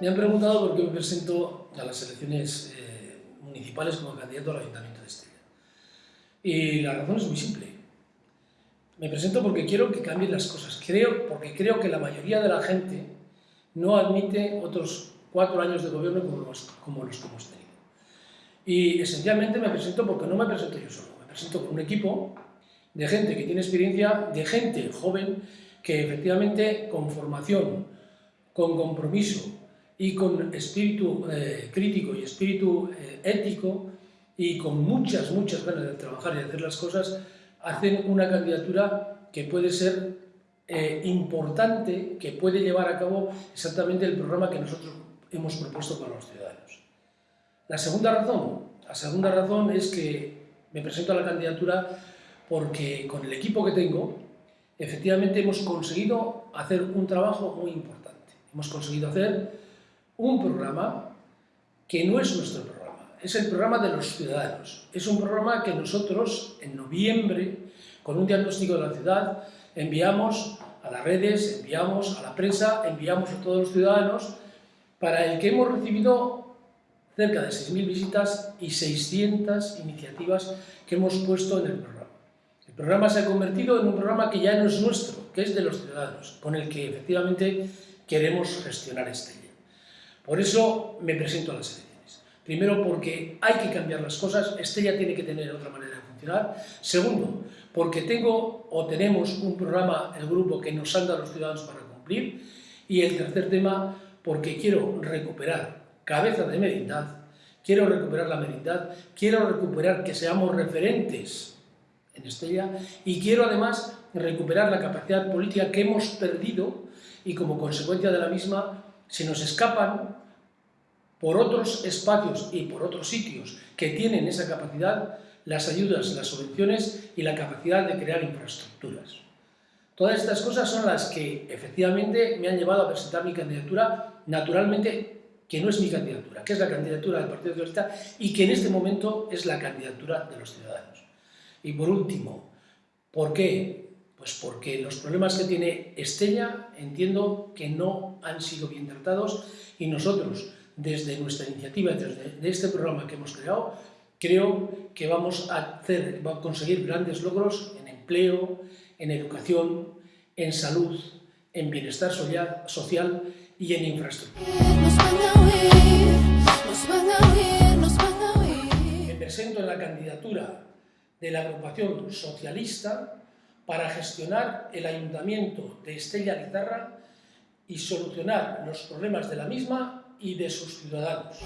Me han preguntado por qué me presento a las elecciones eh, municipales como candidato al Ayuntamiento de Estella. Y la razón es muy simple. Me presento porque quiero que cambien las cosas. Creo, porque creo que la mayoría de la gente no admite otros cuatro años de gobierno como los, como los que hemos tenido. Y esencialmente me presento porque no me presento yo solo. Me presento con un equipo de gente que tiene experiencia, de gente joven que efectivamente con formación, con compromiso y con espíritu eh, crítico y espíritu eh, ético y con muchas, muchas ganas de trabajar y de hacer las cosas, hacen una candidatura que puede ser eh, importante, que puede llevar a cabo exactamente el programa que nosotros hemos propuesto para los ciudadanos. La segunda razón, la segunda razón es que me presento a la candidatura porque con el equipo que tengo, efectivamente hemos conseguido hacer un trabajo muy importante. Hemos conseguido hacer un programa que no es nuestro programa, es el programa de los ciudadanos. Es un programa que nosotros, en noviembre, con un diagnóstico de la ciudad, enviamos a las redes, enviamos a la prensa, enviamos a todos los ciudadanos, para el que hemos recibido cerca de 6.000 visitas y 600 iniciativas que hemos puesto en el programa. El programa se ha convertido en un programa que ya no es nuestro, que es de los ciudadanos, con el que efectivamente queremos gestionar Estella. Por eso me presento a las elecciones. Primero, porque hay que cambiar las cosas, Estella tiene que tener otra manera de funcionar. Segundo, porque tengo o tenemos un programa, el grupo, que nos anda a los ciudadanos para cumplir. Y el tercer tema, porque quiero recuperar cabeza de merindad, quiero recuperar la merindad, quiero recuperar que seamos referentes en Estella y quiero además recuperar la capacidad política que hemos perdido y como consecuencia de la misma se nos escapan por otros espacios y por otros sitios que tienen esa capacidad las ayudas, las subvenciones y la capacidad de crear infraestructuras. Todas estas cosas son las que efectivamente me han llevado a presentar mi candidatura, naturalmente que no es mi candidatura, que es la candidatura del Partido Socialista y que en este momento es la candidatura de los ciudadanos. Y por último, ¿por qué? Pues porque los problemas que tiene Estella entiendo que no han sido bien tratados y nosotros, desde nuestra iniciativa, desde este programa que hemos creado, creo que vamos a, hacer, a conseguir grandes logros en empleo, en educación, en salud, en bienestar social y en infraestructura. Me presento en la candidatura de la agrupación socialista para gestionar el ayuntamiento de Estella Lizarra y solucionar los problemas de la misma y de sus ciudadanos.